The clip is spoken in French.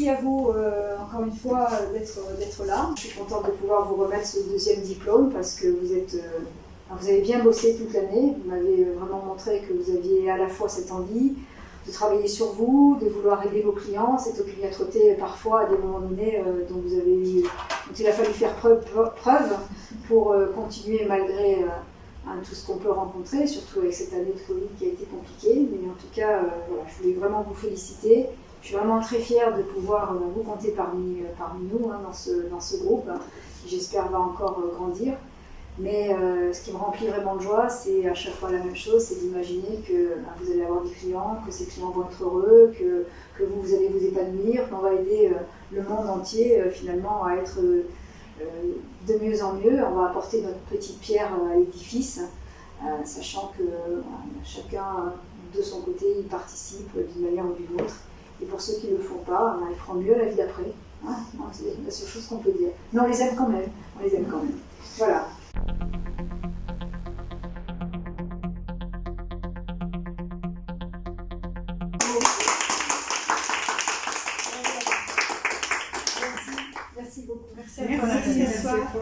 Merci à vous euh, encore une fois d'être là. Je suis contente de pouvoir vous remettre ce deuxième diplôme parce que vous êtes euh, vous avez bien bossé toute l'année. Vous m'avez vraiment montré que vous aviez à la fois cette envie de travailler sur vous, de vouloir aider vos clients, cette opiniâtreté parfois à des moments donnés euh, dont il a fallu faire preuve, pour continuer malgré tout ce qu'on peut rencontrer, surtout avec cette année de Covid qui a été compliquée. Mais en tout cas, je voulais vraiment vous féliciter. Je suis vraiment très fière de pouvoir euh, vous compter parmi, euh, parmi nous hein, dans, ce, dans ce groupe, hein, qui j'espère va encore euh, grandir. Mais ce qui me remplit vraiment de joie, c'est à chaque fois la même chose, c'est d'imaginer que bah, vous allez avoir des clients, que ces clients vont être heureux, que, que vous, vous, allez vous épanouir, qu'on va aider le monde entier finalement à être de mieux en mieux. On va apporter notre petite pierre à l'édifice, sachant que chacun de son côté y participe d'une manière ou d'une autre. Et pour ceux qui ne le font pas, ben, ils feront mieux la vie d'après. Hein c'est la seule chose qu'on peut dire. Mais on les aime quand même. On les aime quand même. Voilà. Merci. Merci beaucoup. Merci à toi.